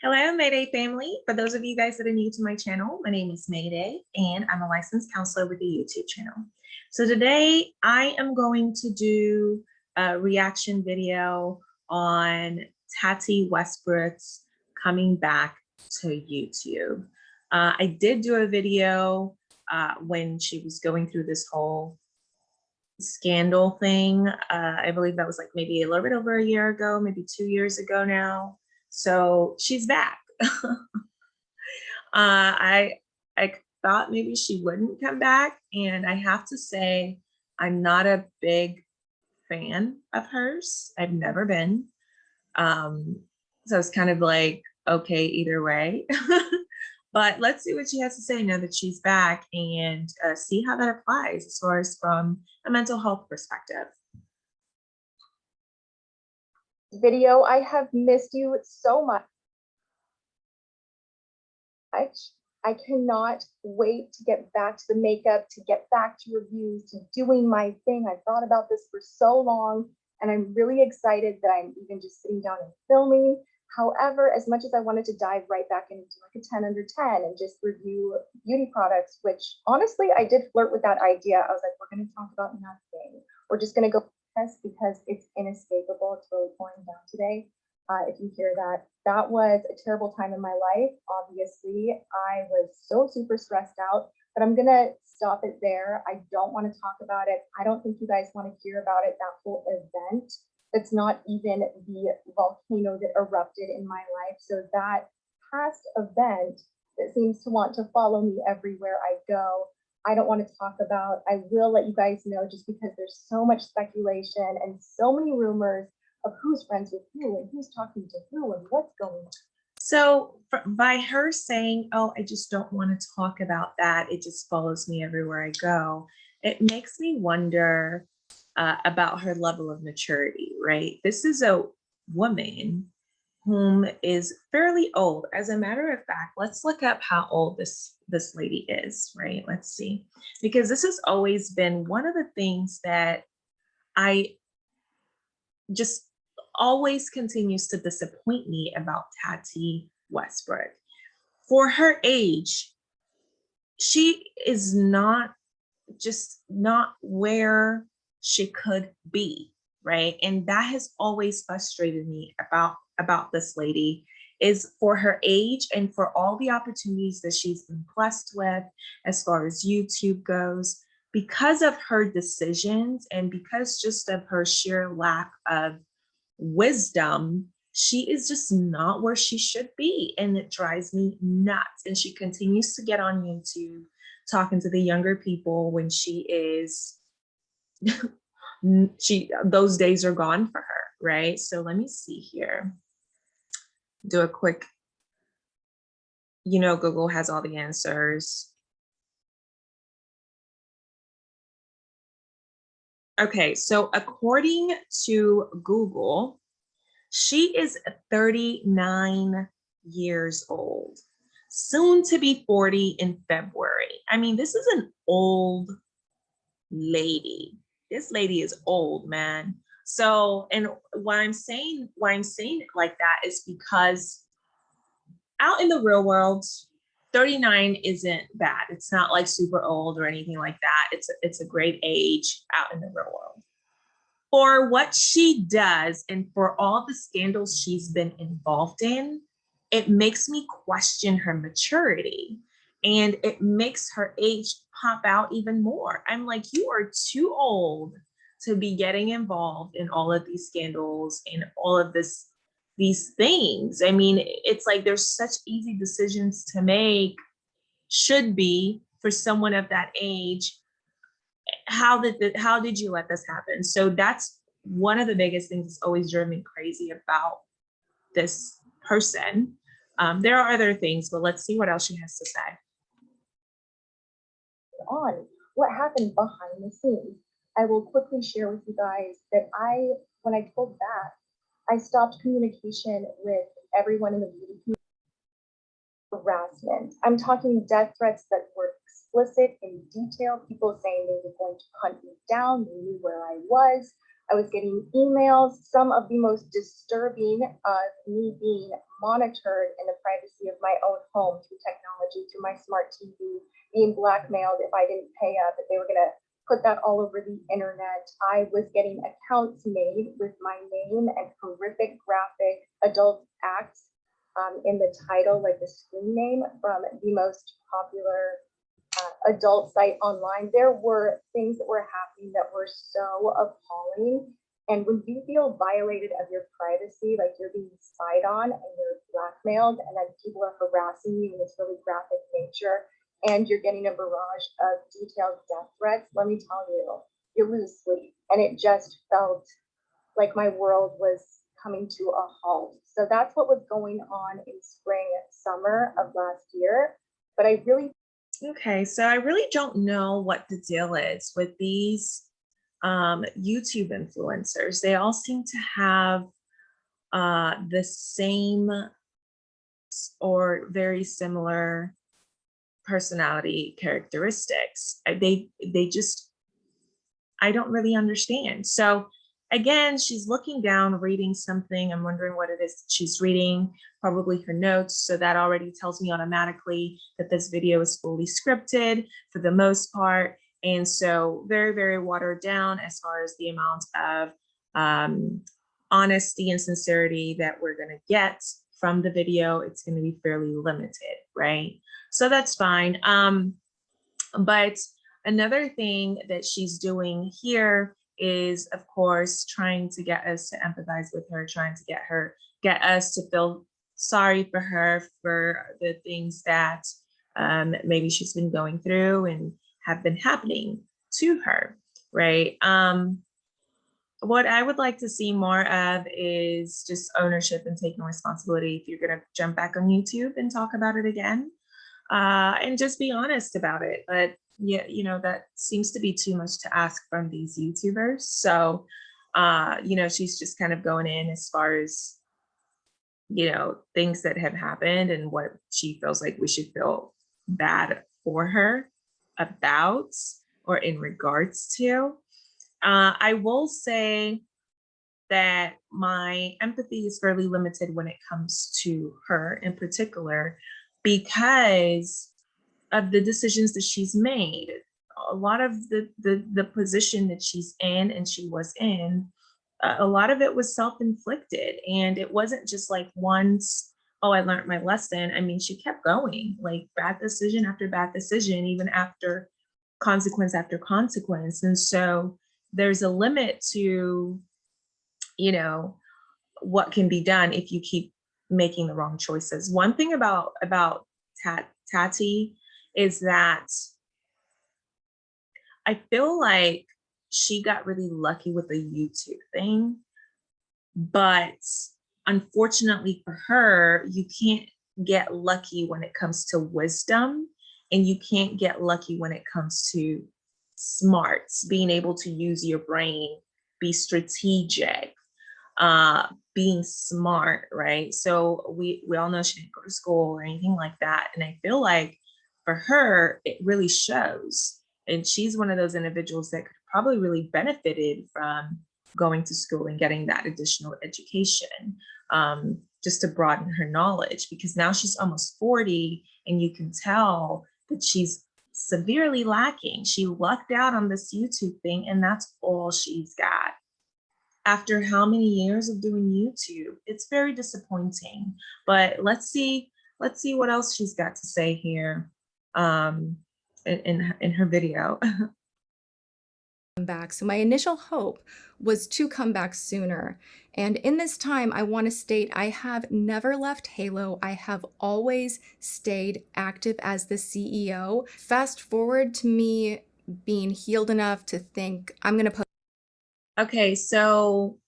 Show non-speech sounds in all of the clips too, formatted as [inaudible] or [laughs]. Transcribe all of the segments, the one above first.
Hello, Mayday family. For those of you guys that are new to my channel, my name is Mayday and I'm a licensed counselor with a YouTube channel. So today I am going to do a reaction video on Tati Westbrook's coming back to YouTube. Uh, I did do a video uh, when she was going through this whole scandal thing. Uh, I believe that was like maybe a little bit over a year ago, maybe two years ago now. So she's back. [laughs] uh, I I thought maybe she wouldn't come back, and I have to say I'm not a big fan of hers. I've never been. Um, so it's kind of like okay either way. [laughs] but let's see what she has to say now that she's back and uh, see how that applies as far as from a mental health perspective video. I have missed you so much. I I cannot wait to get back to the makeup, to get back to reviews, to doing my thing. I thought about this for so long and I'm really excited that I'm even just sitting down and filming. However, as much as I wanted to dive right back into like a 10 under 10 and just review beauty products, which honestly, I did flirt with that idea. I was like, we're going to talk about nothing. We're just going to go because it's inescapable. It's really pouring down today. Uh, if you hear that, that was a terrible time in my life. Obviously, I was so super stressed out, but I'm gonna stop it there. I don't want to talk about it. I don't think you guys want to hear about it, that whole event. It's not even the volcano that erupted in my life. So that past event that seems to want to follow me everywhere I go I don't want to talk about. I will let you guys know just because there's so much speculation and so many rumors of who's friends with who and who's talking to who and what's going on. So by her saying, oh, I just don't want to talk about that, it just follows me everywhere I go, it makes me wonder uh, about her level of maturity, right? This is a woman whom is fairly old. As a matter of fact, let's look up how old this, this lady is, right? Let's see, because this has always been one of the things that I just always continues to disappoint me about Tati Westbrook. For her age, she is not just not where she could be, right? And that has always frustrated me about about this lady is for her age and for all the opportunities that she's been blessed with as far as YouTube goes, because of her decisions and because just of her sheer lack of wisdom, she is just not where she should be. And it drives me nuts. And she continues to get on YouTube talking to the younger people when she is, [laughs] she those days are gone for her, right? So let me see here do a quick, you know, Google has all the answers. Okay, so according to Google, she is 39 years old, soon to be 40 in February. I mean, this is an old lady. This lady is old, man. So, and why I'm saying why I'm saying it like that is because out in the real world, 39 isn't bad. It's not like super old or anything like that. It's a, it's a great age out in the real world. For what she does and for all the scandals she's been involved in, it makes me question her maturity and it makes her age pop out even more. I'm like, you are too old to be getting involved in all of these scandals and all of this these things. I mean, it's like there's such easy decisions to make, should be for someone of that age. How did the, how did you let this happen? So that's one of the biggest things that's always driven me crazy about this person. Um, there are other things, but let's see what else she has to say. On what happened behind the scenes I will quickly share with you guys that I, when I pulled back, I stopped communication with everyone in the beauty community. Harassment. I'm talking death threats that were explicit in detail, people saying they were going to hunt me down, they knew where I was. I was getting emails, some of the most disturbing of me being monitored in the privacy of my own home through technology, through my smart TV, being blackmailed if I didn't pay up, that they were gonna put that all over the internet. I was getting accounts made with my name and horrific graphic adult acts um, in the title, like the screen name from the most popular uh, adult site online. There were things that were happening that were so appalling. And when you feel violated of your privacy, like you're being spied on and you're blackmailed, and then people are harassing you in this really graphic nature, and you're getting a barrage of detailed death threats, let me tell you, you lose sleep. And it just felt like my world was coming to a halt. So that's what was going on in spring, and summer of last year. But I really Okay, so I really don't know what the deal is with these um, YouTube influencers. They all seem to have uh, the same or very similar personality characteristics. They they just I don't really understand. So again, she's looking down, reading something. I'm wondering what it is she's reading, probably her notes. So that already tells me automatically that this video is fully scripted for the most part. And so very, very watered down as far as the amount of um, honesty and sincerity that we're gonna get from the video. It's gonna be fairly limited, right? So that's fine. Um, but another thing that she's doing here is of course trying to get us to empathize with her trying to get her get us to feel sorry for her for the things that um, maybe she's been going through and have been happening to her right um, what i would like to see more of is just ownership and taking responsibility if you're going to jump back on youtube and talk about it again uh, and just be honest about it but yeah, you know, that seems to be too much to ask from these YouTubers. So, uh, you know, she's just kind of going in as far as, you know, things that have happened and what she feels like we should feel bad for her about or in regards to. Uh, I will say that my empathy is fairly limited when it comes to her in particular, because of the decisions that she's made. A lot of the the, the position that she's in and she was in, uh, a lot of it was self-inflicted. And it wasn't just like once, oh, I learned my lesson. I mean, she kept going, like bad decision after bad decision, even after consequence after consequence. And so there's a limit to, you know, what can be done if you keep making the wrong choices. One thing about about Tat, Tati is that I feel like she got really lucky with the YouTube thing, but unfortunately for her, you can't get lucky when it comes to wisdom and you can't get lucky when it comes to smarts, being able to use your brain, be strategic, uh, being smart, right? So we, we all know she didn't go to school or anything like that. And I feel like for her, it really shows. And she's one of those individuals that could probably really benefited from going to school and getting that additional education um, just to broaden her knowledge because now she's almost 40 and you can tell that she's severely lacking. She lucked out on this YouTube thing and that's all she's got. After how many years of doing YouTube, it's very disappointing, but let's see, let's see what else she's got to say here um, in, in, in her video. [laughs] back. So my initial hope was to come back sooner. And in this time, I want to state I have never left Halo. I have always stayed active as the CEO. Fast forward to me being healed enough to think I'm going to post Okay, so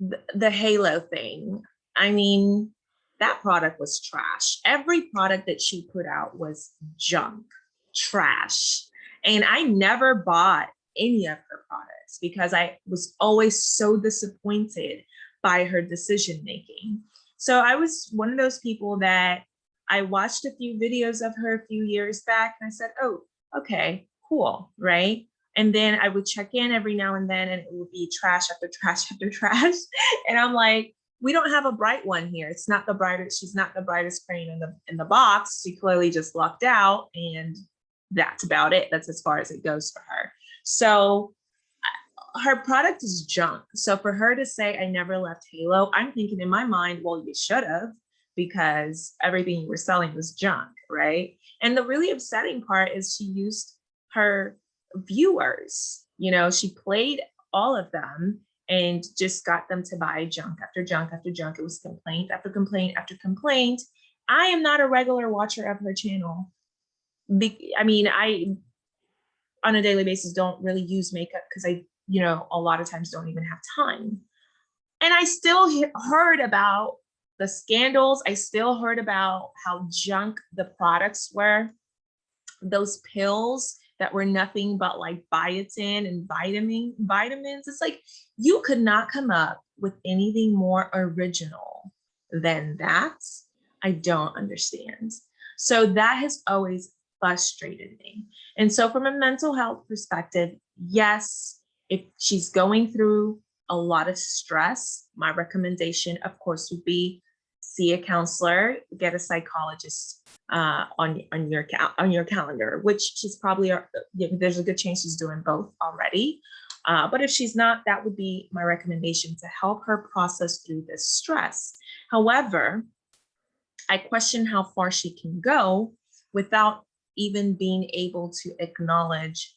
the, the Halo thing, I mean, that product was trash. Every product that she put out was junk, trash. And I never bought any of her products because I was always so disappointed by her decision making. So I was one of those people that I watched a few videos of her a few years back and I said, oh, okay, cool, right? And then I would check in every now and then and it would be trash after [laughs] trash after trash. And I'm like, we don't have a bright one here. It's not the brightest, she's not the brightest crane in the in the box. She clearly just lucked out and that's about it. That's as far as it goes for her. So her product is junk. So for her to say I never left Halo, I'm thinking in my mind, well, you should have because everything you were selling was junk, right? And the really upsetting part is she used her viewers. You know, she played all of them and just got them to buy junk after junk after junk. It was complaint after complaint after complaint. I am not a regular watcher of her channel. I mean, I on a daily basis don't really use makeup because I, you know, a lot of times don't even have time. And I still he- heard about the scandals. I still heard about how junk the products were. Those pills that were nothing but like biotin and vitamin vitamins. It's like you could not come up with anything more original than that. I don't understand. So that has always frustrated me. And so from a mental health perspective, yes, if she's going through a lot of stress, my recommendation, of course, would be see a counselor, get a psychologist uh, on on your on your calendar, which she's probably uh, there's a good chance she's doing both already. Uh, but if she's not, that would be my recommendation to help her process through this stress. However, I question how far she can go without even being able to acknowledge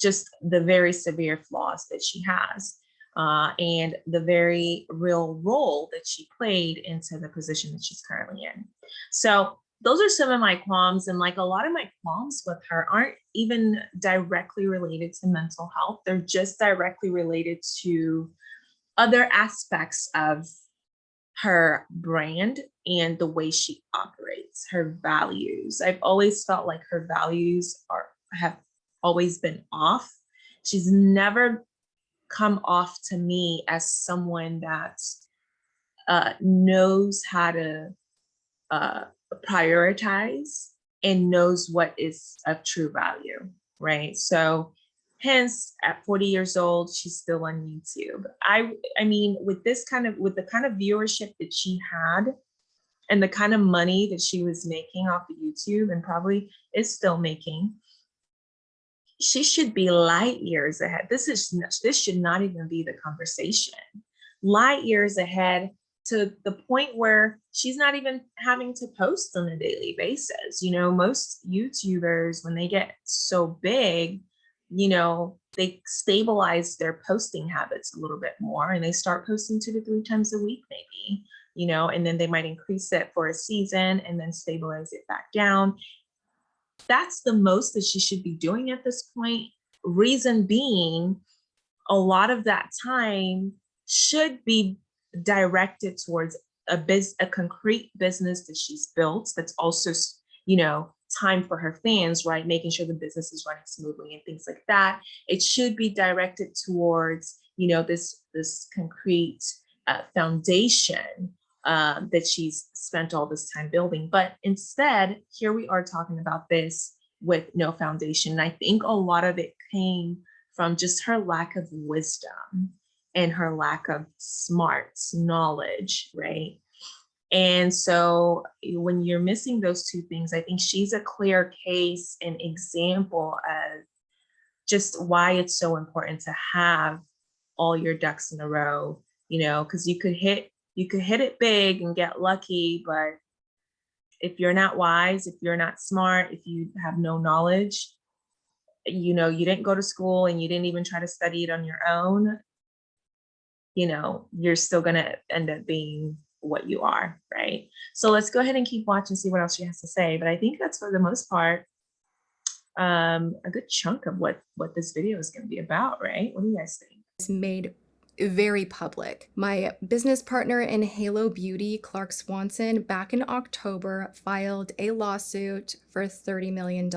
just the very severe flaws that she has uh, and the very real role that she played into the position that she's currently in. So those are some of my qualms and like a lot of my qualms with her aren't even directly related to mental health. They're just directly related to other aspects of her brand and the way she operates, her values. I've always felt like her values are have always been off. She's never come off to me as someone that uh, knows how to uh, prioritize and knows what is of true value, right? So hence at 40 years old, she's still on YouTube. I I mean, with this kind of with the kind of viewership that she had and the kind of money that she was making off of YouTube and probably is still making, she should be light years ahead. This is this should not even be the conversation. Light years ahead to the point where she's not even having to post on a daily basis. You know, most YouTubers when they get so big, you know, they stabilize their posting habits a little bit more and they start posting two to three times a week maybe, you know, and then they might increase it for a season and then stabilize it back down that's the most that she should be doing at this point. Reason being, a lot of that time should be directed towards a biz, a concrete business that she's built. That's also, you know, time for her fans, right? Making sure the business is running smoothly and things like that. It should be directed towards, you know, this this concrete uh, foundation um, that she's spent all this time building. But instead, here we are talking about this with no foundation. And I think a lot of it came from just her lack of wisdom and her lack of smarts, knowledge, right? And so when you're missing those two things, I think she's a clear case and example of just why it's so important to have all your ducks in a row, you know, because you could hit you could hit it big and get lucky, but if you're not wise, if you're not smart, if you have no knowledge, you know, you didn't go to school and you didn't even try to study it on your own, you know, you're still gonna end up being what you are, right? So let's go ahead and keep watching, see what else she has to say. But I think that's for the most part, um, a good chunk of what what this video is gonna be about, right? What do you guys think? is made very public. My business partner in Halo Beauty, Clark Swanson, back in October filed a lawsuit for $30 million.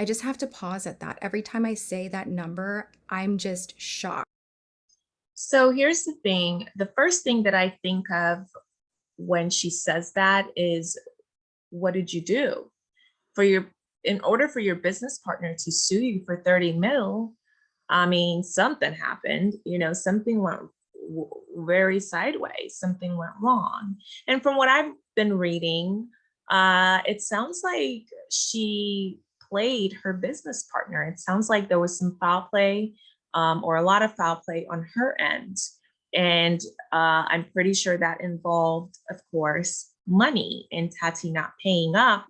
I just have to pause at that. Every time I say that number, I'm just shocked. So here's the thing. The first thing that I think of when she says that is, what did you do for your in order for your business partner to sue you for 30 mil, I mean, something happened, you know, something went very sideways, something went wrong. And from what I've been reading, uh, it sounds like she played her business partner. It sounds like there was some foul play um, or a lot of foul play on her end. And uh, I'm pretty sure that involved, of course, money and Tati not paying up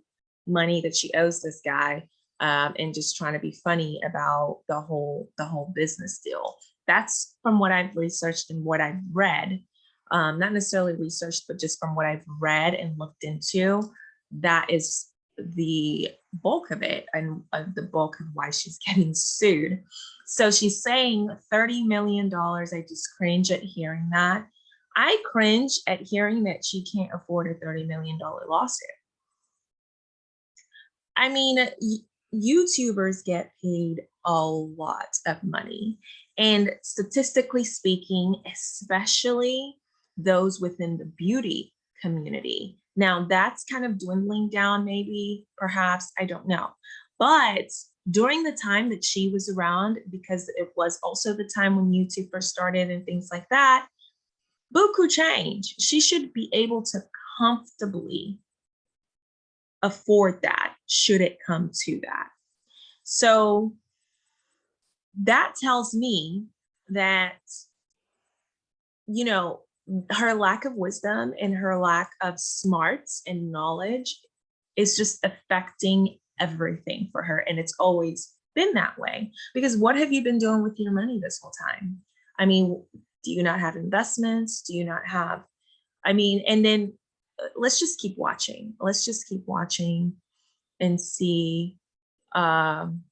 money that she owes this guy um, and just trying to be funny about the whole the whole business deal. That's from what I've researched and what I've read. Um, not necessarily researched, but just from what I've read and looked into, that is the bulk of it and uh, the bulk of why she's [laughs] getting sued. So she's saying $30 million. I just cringe at hearing that. I cringe at hearing that she can't afford a $30 million lawsuit. I mean, YouTubers get paid a lot of money. And statistically speaking, especially those within the beauty community. Now that's kind of dwindling down, maybe, perhaps, I don't know. But during the time that she was around, because it was also the time when YouTube first started and things like that, buku change. She should be able to comfortably afford that should it come to that. So that tells me that, you know, her lack of wisdom and her lack of smarts and knowledge is just affecting everything for her. And it's always been that way. Because what have you been doing with your money this whole time? I mean, do you not have investments? Do you not have, I mean, and then let's just keep watching. Let's just keep watching and see um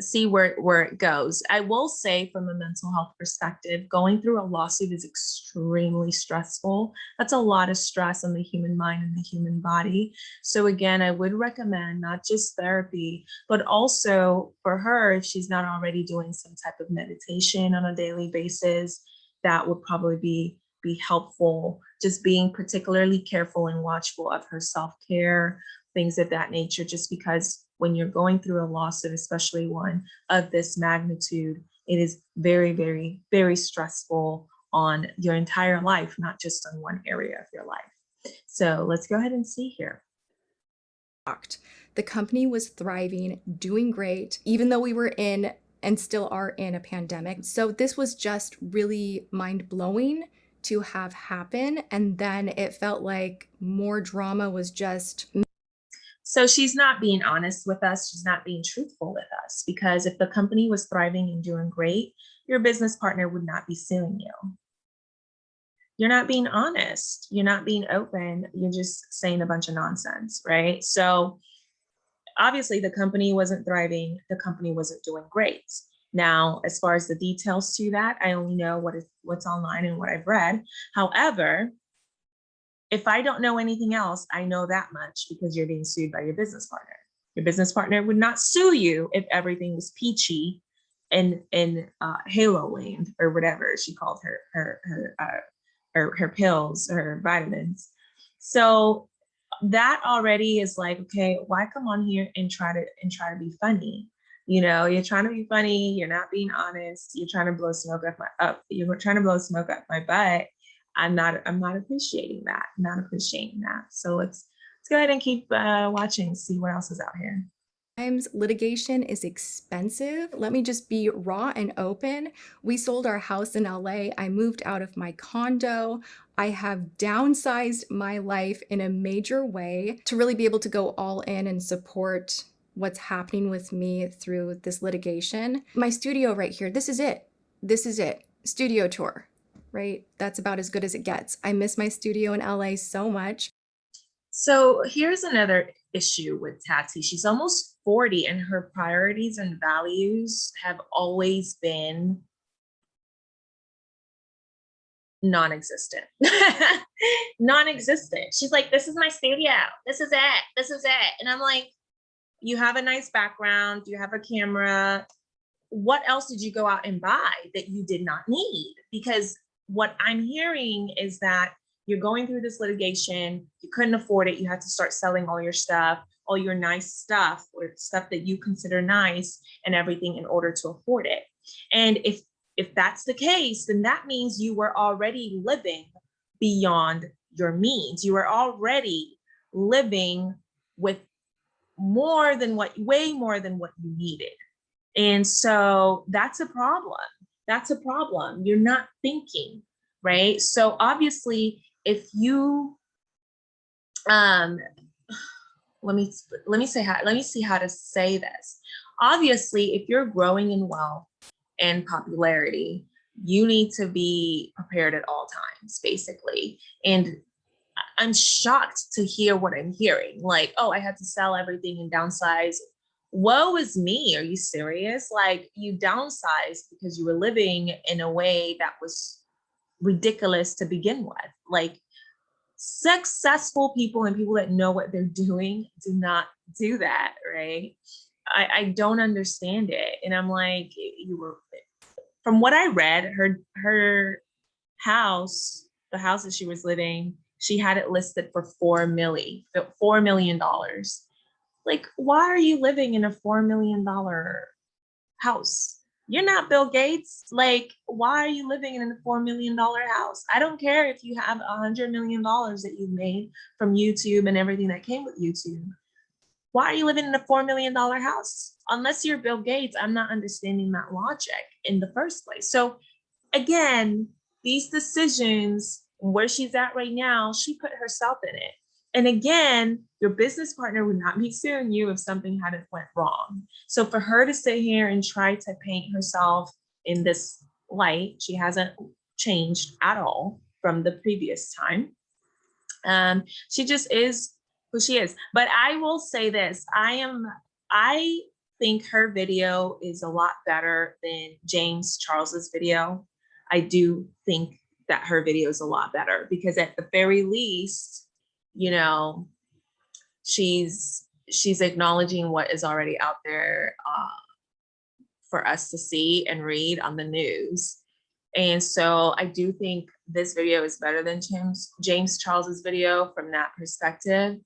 see where where it goes. I will say from a mental health perspective, going through a lawsuit is extremely stressful. That's a lot of stress on the human mind and the human body. So again, I would recommend not just therapy, but also for her, if she's not already doing some type of meditation on a daily basis, that would probably be be helpful. Just being particularly careful and watchful of her self-care, things of that nature, just because when you're going through a lawsuit, especially one of this magnitude, it is very, very, very stressful on your entire life, not just on one area of your life. So let's go ahead and see here. The company was thriving, doing great, even though we were in and still are in a pandemic. So this was just really mind blowing to have happen. And then it felt like more drama was just So she's not being honest with us. She's not being truthful with us because if the company was thriving and doing great, your business partner would not be suing you. You're not being honest. You're not being open. You're just saying a bunch of nonsense, right? So obviously the company wasn't thriving. The company wasn't doing great. Now, as far as the details to that, I only know what is what's online and what I've read. However, if I don't know anything else, I know that much because you're being sued by your business partner. Your business partner would not sue you if everything was peachy in in uh, Halo Land or whatever she called her her her uh, her, her pills, her vitamins. So that already is like, okay, why come on here and try to and try to be funny? You know, you're trying to be funny, you're not being honest, you're trying to blow smoke up my up, you're trying to blow smoke up my butt. I'm not I'm not appreciating that, not appreciating that. So let's let's go ahead and keep uh, watching, see what else is out here. Sometimes litigation is expensive. Let me just be raw and open. We sold our house in LA. I moved out of my condo. I have downsized my life in a major way to really be able to go all in and support what's happening with me through this litigation. My studio right here, this is it. This is it. Studio tour, right? That's about as good as it gets. I miss my studio in LA so much. So here's another issue with Tati. She's almost 40 and her priorities and values have always been non-existent. [laughs] non-existent. She's like, this is my studio. This is it. This is it. And I'm like, you have a nice background, you have a camera. What else did you go out and buy that you did not need? Because what I'm hearing is that you're going through this litigation, you couldn't afford it, you had to start selling all your stuff. all your nice stuff or stuff that you consider nice and everything in order to afford it. And if if that's the case, then that means you were already living beyond your means. You were already living with more than what, way more than what you needed. And so that's a problem. That's a problem. You're not thinking, right? So obviously, if you, um, let me, let me say how, let me see how to say this. Obviously, if you're growing in wealth and popularity, you need to be prepared at all times, basically. And I'm shocked to hear what I'm hearing. Like, oh, I had to sell everything and downsize. Woe is me. Are you serious? Like, you downsized because you were living in a way that was ridiculous to begin with. Like, successful people and people that know what they're doing do not do that, right? I, I don't understand it. And I'm like, you were, from what I read, her her house, the house that she was living, she had it listed for four milli, four million dollars. Like, why are you living in a four million dollar house? You're not Bill Gates. Like, why are you living in a four million dollar house? I don't care if you have a hundred million dollars that you've made from YouTube and everything that came with YouTube. Why are you living in a four million dollar house? Unless you're Bill Gates, I'm not understanding that logic in the first place. So again, these decisions, where she's at right now, she put herself in it. And again, your business partner would not be suing you if something hadn't went wrong. So for her to sit here and try to paint herself in this light, she hasn't changed at all from the previous time. Um, she just is who she is. But I will say this, I am, I think her video is a lot better than James Charles's video. I do think that her video is a lot better because at the very least, you know, she's she's acknowledging what is already out there uh, for us to see and read on the news. And so I do think this video is better than James James Charles's video from that perspective.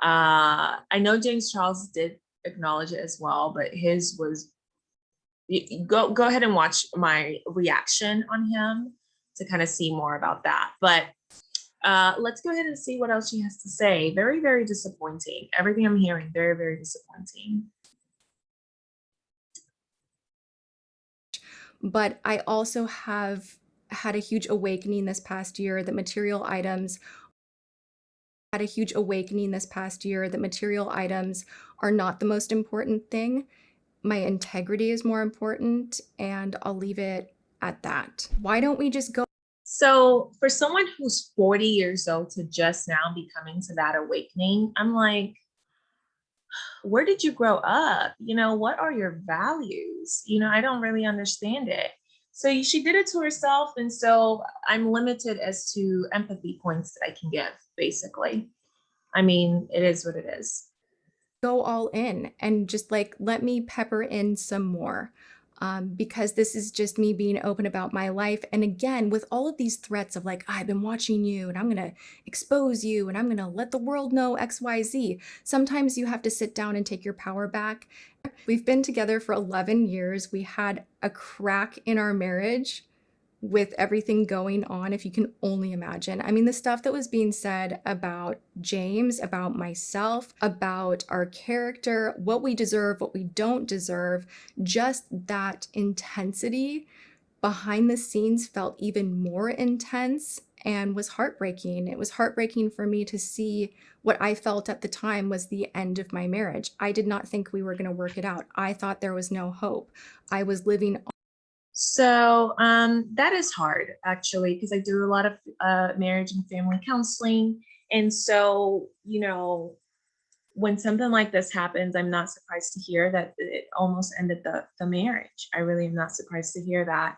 Uh, I know James Charles did acknowledge it as well, but his was go go ahead and watch my reaction on him to kind of see more about that. But uh, let's go ahead and see what else she has to say. Very, very disappointing. Everything I'm hearing, very, very disappointing. but I also have had a huge awakening this past year that material items had a huge awakening this past year that material items are not the most important thing. My integrity is more important, and I'll leave it at that. Why don't we just go? So for someone who's 40 years old to just now be coming to that awakening, I'm like, where did you grow up? You know, what are your values? You know, I don't really understand it. So she did it to herself. And so I'm limited as to empathy points that I can give, basically. I mean, it is what it is. go all in and just like let me pepper in some more um, because this is just me being open about my life. And again with all of these threats of like i've been watching you and i'm going to expose you and i'm going to let the world know xyz sometimes you have to sit down and take your power back. We've been together for 11 years. We had a crack in our marriage with everything going on, if you can only imagine. I mean, the stuff that was being said about James, about myself, about our character, what we deserve, what we don't deserve, just that intensity behind the scenes felt even more intense and was heartbreaking. It was heartbreaking for me to see what I felt at the time was the end of my marriage. I did not think we were going to work it out. I thought there was no hope. I was living So um, that is hard actually, because I do a lot of uh, marriage and family counseling. And so, you know, when something like this happens, I'm not surprised to hear that it almost ended the, the marriage. I really am not surprised to hear that.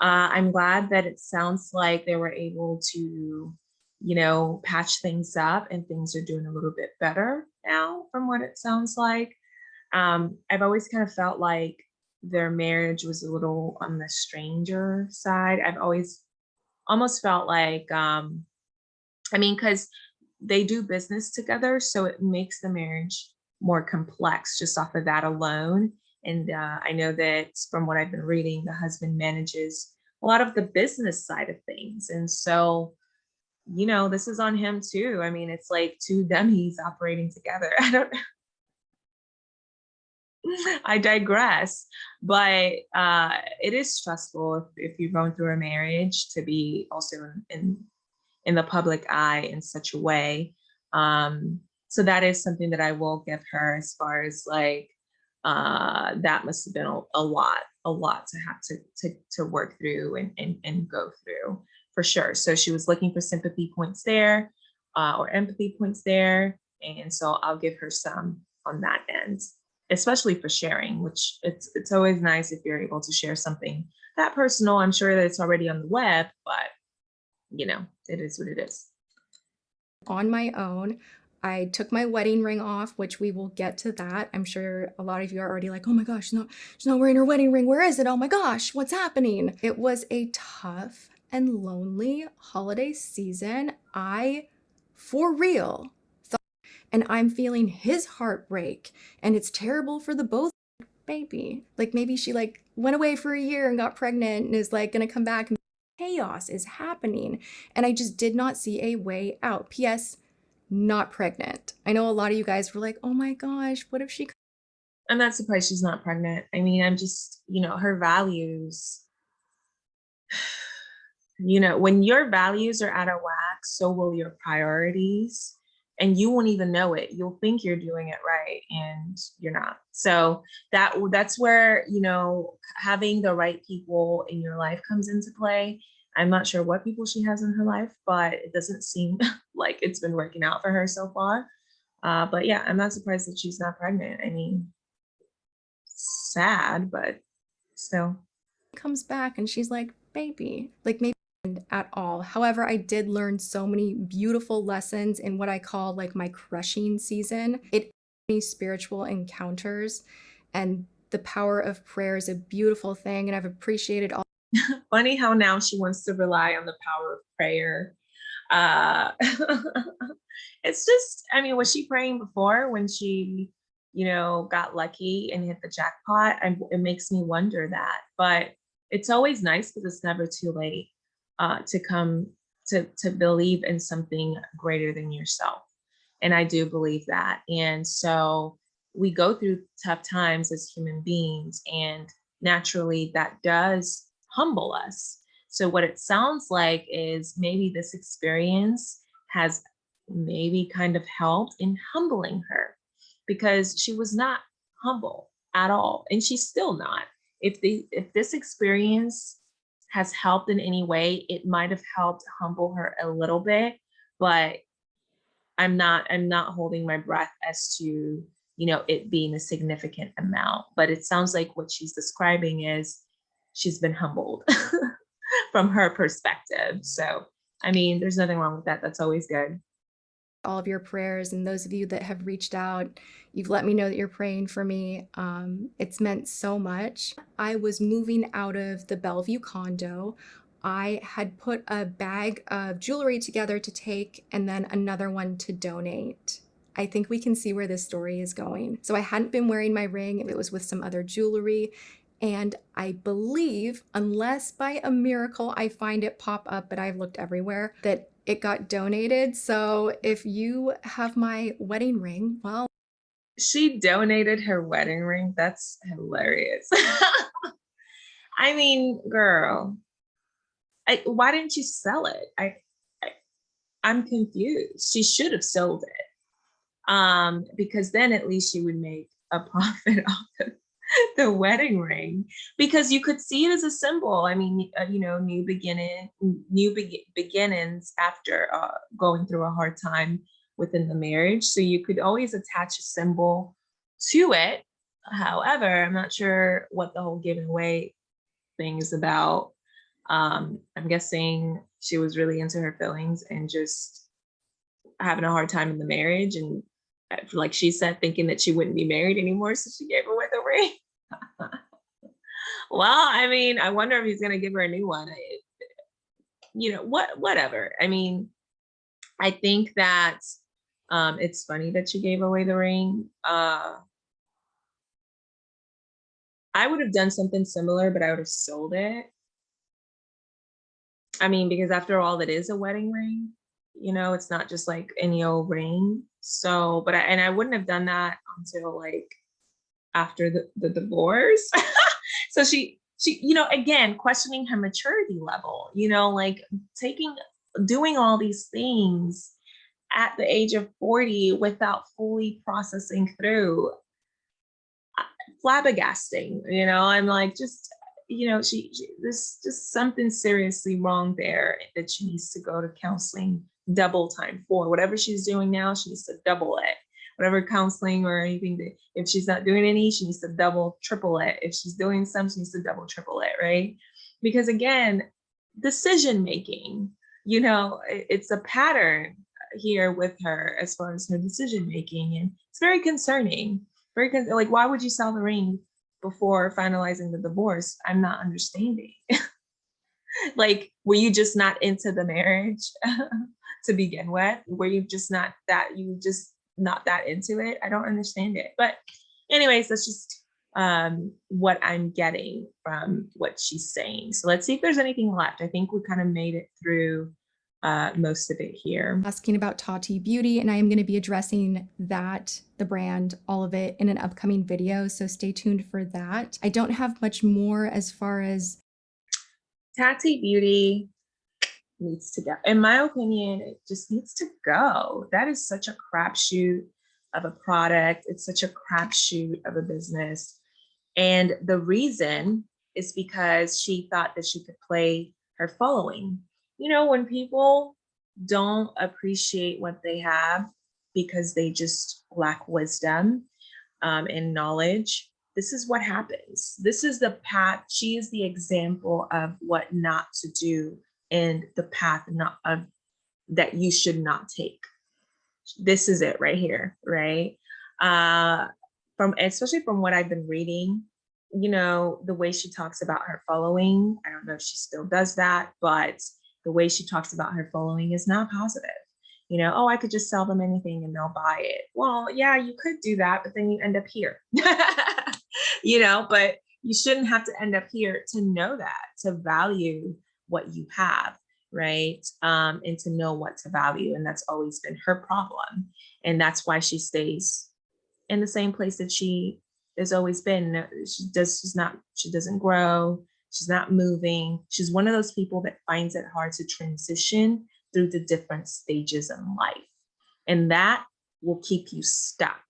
Uh, I'm glad that it sounds like they were able to, you know, patch things up and things are doing a little bit better now from what it sounds like. Um, I've always kind of felt like their marriage was a little on the stranger side. I've always almost felt like, um, I mean, because they do business together, so it makes the marriage more complex just off of that alone. And uh, I know that from what I've been reading, the husband manages a lot of the business side of things. And so, you know, this is on him too. I mean, it's like two dummies operating together. [laughs] I don't [laughs] I digress, but uh, it is stressful if, if you've gone through a marriage to be also in, in in the public eye in such a way. Um, so that is something that I will give her as far as like uh, that must have been a, a lot, a lot to have to to to work through and and, and go through for sure. So she was looking for sympathy points there uh, or empathy points there, and so I'll give her some on that end especially for sharing, which it's it's always nice if you're able to share something that personal. I'm sure that it's already on the web, but you know, it is what it is. on my own. I took my wedding ring off, which we will get to that. I'm sure a lot of you are already like, oh my gosh, she's not, she's not wearing her wedding ring. Where is it? Oh my gosh, what's happening? It was a tough and lonely holiday season. I, for real, and I'm feeling his heartbreak, and it's terrible for the both. Baby, like maybe she like went away for a year and got pregnant and is like gonna come back and chaos is happening. And I just did not see a way out. P.S not pregnant. I know a lot of you guys were like, oh my gosh, what if she I'm not surprised she's not pregnant. I mean, I'm just, you know, her values. [sighs] You know, when your values are out of whack, so will your priorities. And you won't even know it. You'll think you're doing it right and you're not. So that that's where, you know, having the right people in your life comes into play. I'm not sure what people she has in her life, but it doesn't seem [laughs] like it's been working out for her so far. Uh, but yeah, I'm not surprised that she's not pregnant. I mean, sad, but still. comes back and she's like, baby, like maybe at all. However, I did learn so many beautiful lessons in what I call like my crushing season. It spiritual encounters and the power of prayer is a beautiful thing and I've appreciated all [laughs] Funny how now she wants to rely on the power of prayer. Uh, [laughs] it's just, I mean, was she praying before when she, you know, got lucky and hit the jackpot? I, it makes me wonder that. But it's always nice because it's never too late uh, to come to to believe in something greater than yourself. And I do believe that. And so we go through tough times as human beings, and naturally that does humble us. So what it sounds like is maybe this experience has maybe kind of helped in humbling her because she was not humble at all and she's still not. If the if this experience has helped in any way, it might have helped humble her a little bit, but I'm not I'm not holding my breath as to you know it being a significant amount but it sounds like what she's describing is she's been humbled [laughs] from her perspective. So, I mean, there's nothing wrong with that. That's always good. All of your prayers and those of you that have reached out you've let me know that you're praying for me. Um, it's meant so much. I was moving out of the bellevue condo. I had put a bag of jewelry together to take and then another one to donate. I think we can see where this story is going. So I hadn't been wearing my ring, it was with some other jewelry. And I believe, unless by a miracle I find it pop up, but I've looked everywhere, that it got donated. So if you have my wedding ring, well, She donated her wedding ring. That's hilarious. [laughs] I mean, girl, I, why didn't you sell it? I, I, I'm confused. She should have sold it, um, because then at least she would make a [laughs] profit off of [laughs] the wedding ring because you could see it as a symbol. I mean, uh, you know, new beginning, new be- beginnings after uh, going through a hard time within the marriage. So you could always attach a symbol to it. However, I'm not sure what the whole giving away thing is about. Um, I'm guessing she was really into her feelings and just having a hard time in the marriage and like she said, thinking that she wouldn't be married anymore, so she gave away the ring. [laughs] well, I mean, I wonder if he's gonna give her a new one. You know, what, whatever. I mean, I think that Um, it's funny that she gave away the ring. Uh, I would have done something similar, but I would have sold it. I mean, because after all, it is a wedding ring. You know, it's not just like any old ring. So, but I, and I wouldn't have done that until like after the, the divorce. [laughs] so she, she, you know, again, questioning her maturity level, you know, like taking, doing all these things at the age of 40 without fully processing through uh, flabbergasting you know i'm like just you know she, she there's just something seriously wrong there that she needs to go to counseling double time for whatever she's doing now she needs to double it. Whatever counseling or anything that if she's not doing any she needs to double triple it. If she's doing some she needs to double triple it right? Because again decision making you know it's a pattern here with her as far as her decision making and it's very concerning. Very con- like why would you sell the ring before finalizing the divorce? I'm not understanding. [laughs] Like were you just not into the marriage [laughs] to begin with where you just not that you just not that into it i don't understand it but anyways that's just um what i'm getting from what she's saying so let's see if there's anything left i think we kind of made it through uh most of it here asking about Tati Beauty, and I am going to be addressing that, the brand, all of it in an upcoming video. So stay tuned for that. I don't have much more as far as Tati Beauty needs to go. In my opinion, it just needs to go. That is such a crapshoot of a product. It's such a crapshoot of a business. And the reason is because she thought that she could play her following. You know, when people don't appreciate what they have because they just lack wisdom um, and knowledge, this is what happens. This is the path. She is the example of what not to do and the path not of that you should not take. This is it right here, right? Uh, from especially from what I've been reading, you know, the way she talks about her following. I don't know if she still does that, but the way she talks about her following is not positive. You know, oh, I could just sell them anything and they'll buy it. Well, yeah, you could do that, but then you end up here. [laughs] you know, but you shouldn't have to end up here to know that, to value what you have, right? Um, and to know what to value. And that's always been her problem. And that's why she stays in the same place that she has always been. She does, she's not, she doesn't grow. She's not moving. She's one of those people that finds it hard to transition through the different stages in life. And that will keep you stuck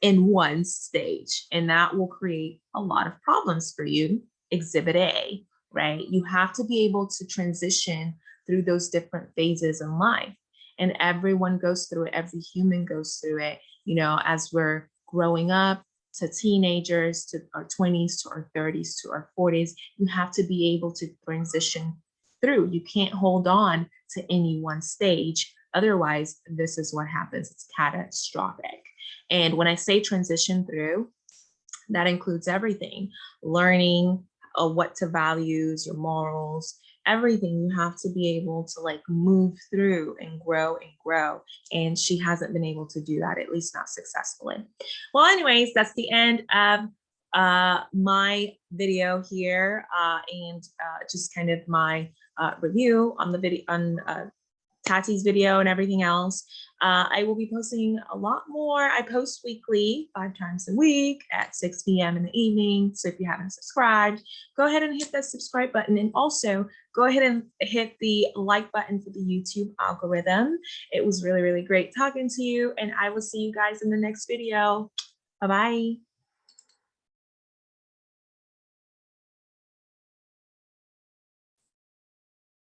in one stage. And that will create a lot of problems for you. Exhibit A, right? You have to be able to transition through those different phases in life. And everyone goes through it, every human goes through it, you know, as we're growing up to teenagers, to our 20s, to our 30s, to our 40s. You have to be able to transition through. You can't hold on to any one stage. Otherwise, this is what happens. It's catastrophic. And when I say transition through, that includes everything learning uh, what to values, your morals, everything. You have to be able to like move through and grow and grow. And she hasn't been able to do that, at least not successfully. Well, anyways, that's the end of uh, my video here uh, and uh, just kind of my uh, review on the video on uh, Tati's video and everything else. Uh, I will be posting a lot more. I post weekly, five times a week at 6 p.m. in the evening. So if you haven't subscribed, go ahead and hit that subscribe button. And also go ahead and hit the like button for the YouTube algorithm. It was really, really great talking to you. And I will see you guys in the next video. Bye-bye.